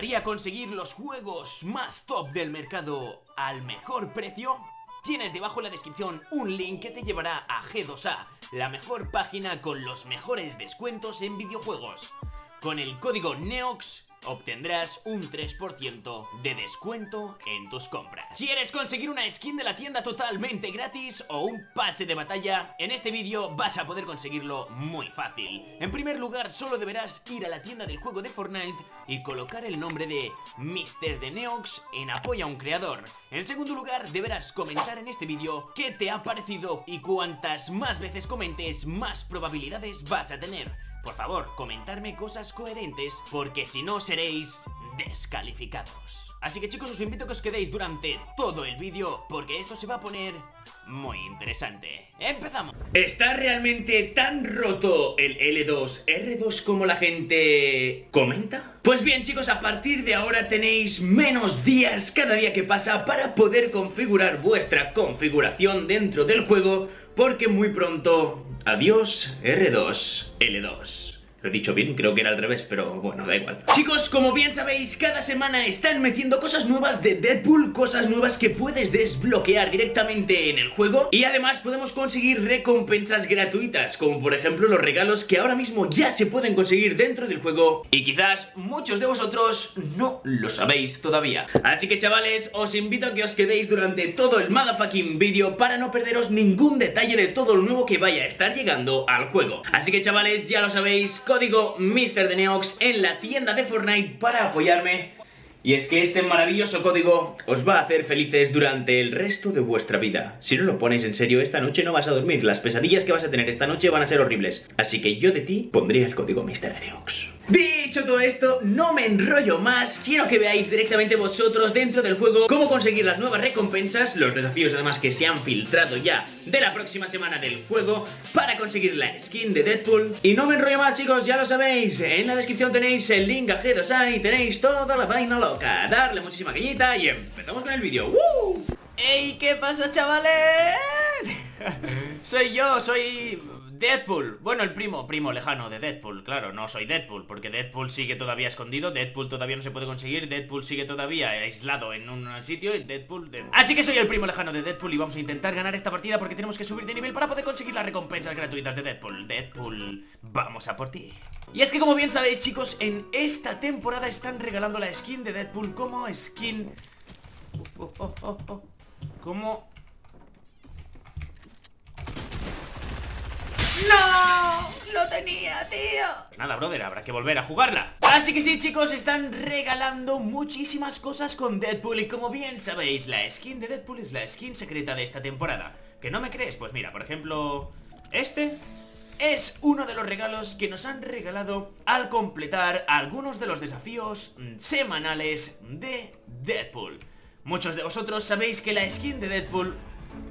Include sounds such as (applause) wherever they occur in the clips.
gustaría conseguir los juegos más top del mercado al mejor precio? Tienes debajo en la descripción un link que te llevará a G2A, la mejor página con los mejores descuentos en videojuegos. Con el código NEOX obtendrás un 3% de descuento en tus compras. ¿Quieres conseguir una skin de la tienda totalmente gratis o un pase de batalla? En este vídeo vas a poder conseguirlo muy fácil. En primer lugar, solo deberás ir a la tienda del juego de Fortnite y colocar el nombre de Mr. de Neox en apoyo a un creador. En segundo lugar, deberás comentar en este vídeo qué te ha parecido y cuantas más veces comentes, más probabilidades vas a tener. Por favor, comentarme cosas coherentes, porque si no seréis descalificados. Así que chicos, os invito a que os quedéis durante todo el vídeo, porque esto se va a poner muy interesante. ¡Empezamos! ¿Está realmente tan roto el L2, R2 como la gente comenta? Pues bien chicos, a partir de ahora tenéis menos días cada día que pasa para poder configurar vuestra configuración dentro del juego, porque muy pronto Adiós, R2, L2. Lo he dicho bien, creo que era al revés, pero bueno, da igual. Chicos, como bien sabéis, cada semana están metiendo cosas nuevas de Deadpool Cosas nuevas que puedes desbloquear directamente en el juego. Y además podemos conseguir recompensas gratuitas Como por ejemplo los regalos que ahora mismo ya se pueden conseguir dentro del juego. Y quizás muchos de vosotros no lo sabéis todavía. Así que chavales, os invito a que os quedéis durante todo el motherfucking vídeo Para no perderos ningún detalle de todo lo nuevo que vaya a estar llegando al juego. Así que chavales, ya lo sabéis código Mr. de Neox en la tienda de Fortnite para apoyarme. Y es que este maravilloso código os va a hacer felices durante el resto de vuestra vida. Si no lo ponéis en serio, esta noche no vas a dormir. Las pesadillas que vas a tener esta noche van a ser horribles. Así que yo de ti pondría el código Mr. de Neox. Dicho todo esto, no me enrollo más, quiero que veáis directamente vosotros dentro del juego cómo conseguir las nuevas recompensas, los desafíos además que se han filtrado ya de la próxima semana del juego para conseguir la skin de Deadpool. Y no me enrollo más chicos, ya lo sabéis, en la descripción tenéis el link a G2A y tenéis toda la vaina loca. Darle muchísima cañita y empezamos con el vídeo. ¡Woo! ¡Ey! ¿Qué pasa chavales? (laughs) soy yo, soy Deadpool, bueno el primo, primo lejano de Deadpool, claro, no soy Deadpool Porque Deadpool sigue todavía escondido, Deadpool todavía no se puede conseguir Deadpool sigue todavía aislado en un sitio y Deadpool, Así que soy el primo lejano de Deadpool y vamos a intentar ganar esta partida Porque tenemos que subir de nivel para poder conseguir las recompensas gratuitas de Deadpool. Deadpool, vamos a por ti. Y es que como bien sabéis chicos, en esta temporada están regalando la skin de Deadpool como skin... Oh, oh, oh, como ¡No! ¡Lo tenía, tío! Nada, brother, habrá que volver a jugarla Así que sí, chicos, están regalando muchísimas cosas con Deadpool Y como bien sabéis, la skin de Deadpool es la skin secreta de esta temporada ¿Que no me crees? Pues mira, por ejemplo... Este es uno de los regalos que nos han regalado al completar algunos de los desafíos semanales de Deadpool Muchos de vosotros sabéis que la skin de Deadpool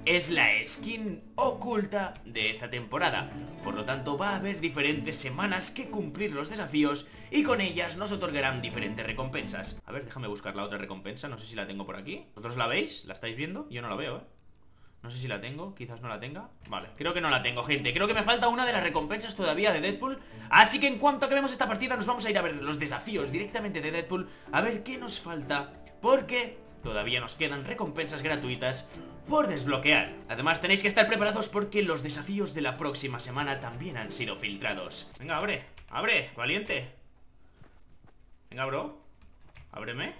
es la skin oculta de esta temporada. Por lo tanto va a haber diferentes semanas que cumplir los desafíos Y con ellas nos otorgarán diferentes recompensas. A ver, déjame buscar la otra recompensa, no sé si la tengo por aquí. ¿Vosotros la veis? ¿La estáis viendo? Yo no la veo, ¿eh? No sé si la tengo, quizás no la tenga. Vale, creo que no la tengo, gente. Creo que me falta una de las recompensas todavía de Deadpool. Así que en cuanto acabemos esta partida Nos vamos a ir a ver los desafíos directamente de Deadpool. A ver qué nos falta Porque todavía nos quedan recompensas gratuitas por desbloquear. Además tenéis que estar preparados porque los desafíos de la próxima semana también han sido filtrados. Venga, abre, abre, valiente. Venga, bro. Ábreme.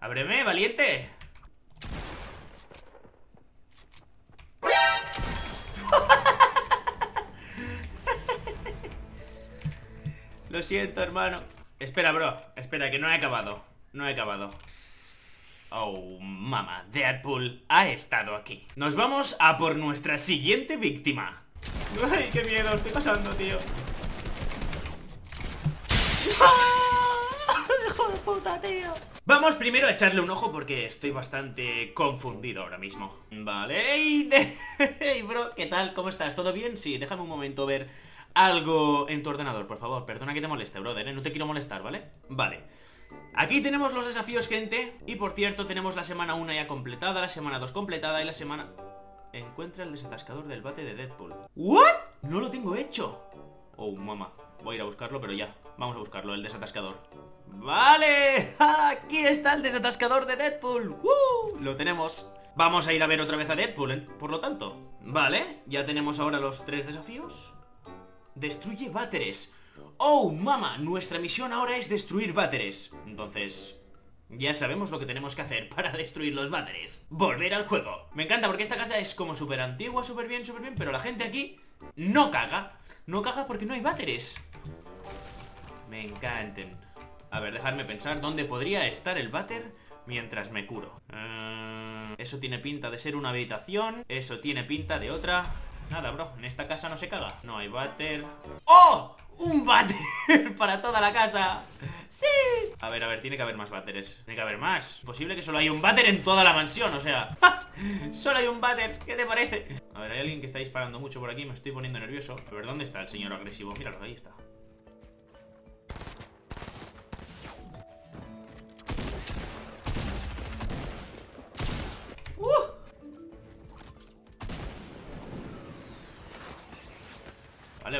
Ábreme, valiente. (laughs) Lo siento, hermano. Espera, bro. Espera, que no he acabado. No he acabado. Oh, mamá, Deadpool ha estado aquí Nos vamos a por nuestra siguiente víctima Ay, qué miedo estoy pasando, tío (laughs) ¡Hijo de puta, tío! Vamos primero a echarle un ojo porque estoy bastante confundido ahora mismo Vale, ¡Ey, (laughs) hey, bro! ¿Qué tal? ¿Cómo estás? ¿Todo bien? Sí, déjame un momento ver algo en tu ordenador, por favor Perdona que te moleste, brother, ¿eh? No te quiero molestar, ¿vale? Vale Aquí tenemos los desafíos, gente. Y por cierto, tenemos la semana 1 ya completada La semana 2 completada y la semana... Encuentra el desatascador del bate de Deadpool. ¿What? No lo tengo hecho. Oh, mamá. Voy a ir a buscarlo, pero ya. Vamos a buscarlo, el desatascador. Vale, (laughs) aquí está el desatascador de Deadpool. ¡Uh! Lo tenemos. Vamos a ir a ver otra vez a Deadpool, ¿eh? por lo tanto. Vale, ya tenemos ahora los tres desafíos. Destruye váteres Oh, mama, nuestra misión ahora es destruir váteres. Entonces, ya sabemos lo que tenemos que hacer (laughs) para destruir los váteres. Volver al juego. Me encanta porque esta casa es como súper antigua, súper bien, súper bien Pero la gente aquí no caga. No caga porque no hay váteres. Me encanten. A ver, dejadme pensar dónde podría estar el váter mientras me curo. Uh, Eso tiene pinta de ser una habitación Eso tiene pinta de otra Nada, bro, en esta casa no se caga No hay váter ¡Oh! ¡Un váter (laughs) para toda la casa! ¡Sí! A ver, a ver, tiene que haber más váteres Tiene que haber más Posible que solo hay un váter en toda la mansión, o sea (laughs) Solo hay un váter, ¿qué te parece? A ver, hay alguien que está disparando mucho por aquí Me estoy poniendo nervioso A ver, ¿dónde está el señor agresivo? Míralo, ahí está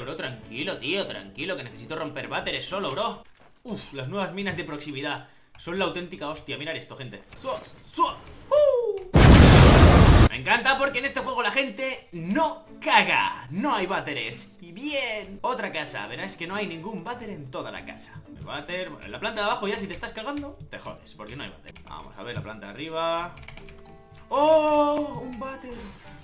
Bro, tranquilo, tío, tranquilo Que necesito romper váteres solo, bro. Uf, las nuevas minas de proximidad. Son la auténtica hostia, mirad esto, gente. ¡Sua! ¡Sua! ¡Uh! Me encanta porque en este juego la gente no caga. No hay váteres. Y bien, otra casa, verás que no hay ningún váter en toda la casa. El váter, bueno, en la planta de abajo ya si te estás cagando Te jodes, porque no hay váter. Vamos a ver la planta de arriba ¡Oh! ¡Un váter!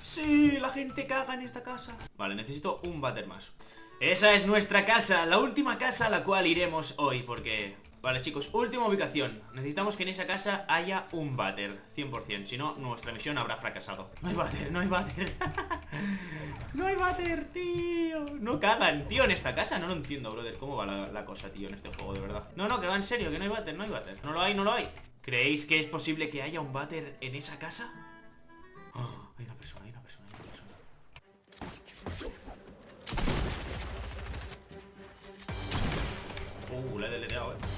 ¡Sí! La gente caga en esta casa. Vale, necesito un váter más. Esa es nuestra casa, la última casa a la cual iremos hoy Porque... Vale chicos, última ubicación. Necesitamos que en esa casa haya un váter 100%, si no, nuestra misión habrá fracasado. No hay váter, no hay váter. (laughs) No hay váter, tío. No cagan, tío, en esta casa. No lo entiendo, brother, cómo va la, cosa, tío En este juego, de verdad No, no, que va en serio, que no hay váter, no hay váter. No lo hay, no lo hay ¿Creéis que es posible que haya un váter en esa casa? Oh, hay una persona, hay una persona, hay una persona. Uh, le he deleteado, eh.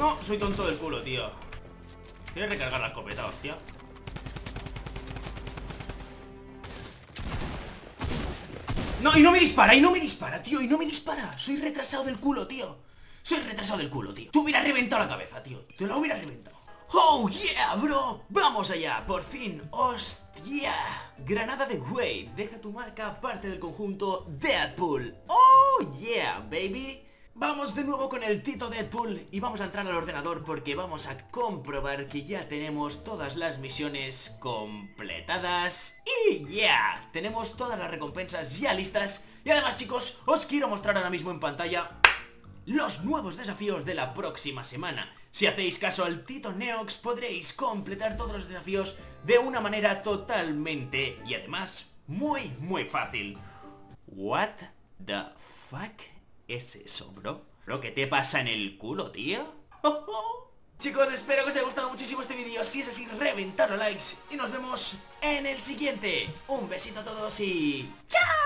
No, soy tonto del culo, tío Quiero recargar la escopeta, hostia No, y no me dispara, y no me dispara, tío Y no me dispara, soy retrasado del culo, tío Soy retrasado del culo, tío Te hubiera reventado la cabeza, tío Te la hubiera reventado ¡Oh, yeah, bro! ¡Vamos allá! ¡Por fin! ¡Hostia! Granada de Wade Deja tu marca parte del conjunto Deadpool ¡Oh, yeah, baby! Vamos de nuevo con el Tito Deadpool y vamos a entrar al ordenador porque vamos a comprobar que ya tenemos todas las misiones completadas y ya, tenemos todas las recompensas ya listas y además chicos, os quiero mostrar ahora mismo en pantalla los nuevos desafíos de la próxima semana. Si hacéis caso al Tito Neox podréis completar todos los desafíos de una manera totalmente y además muy muy fácil. What the fuck? Es eso, bro? ¿Lo que te pasa en el culo, tío? (laughs) Chicos, espero que os haya gustado muchísimo este vídeo Si es así, reventad los likes Y nos vemos en el siguiente Un besito a todos y... ¡Chao!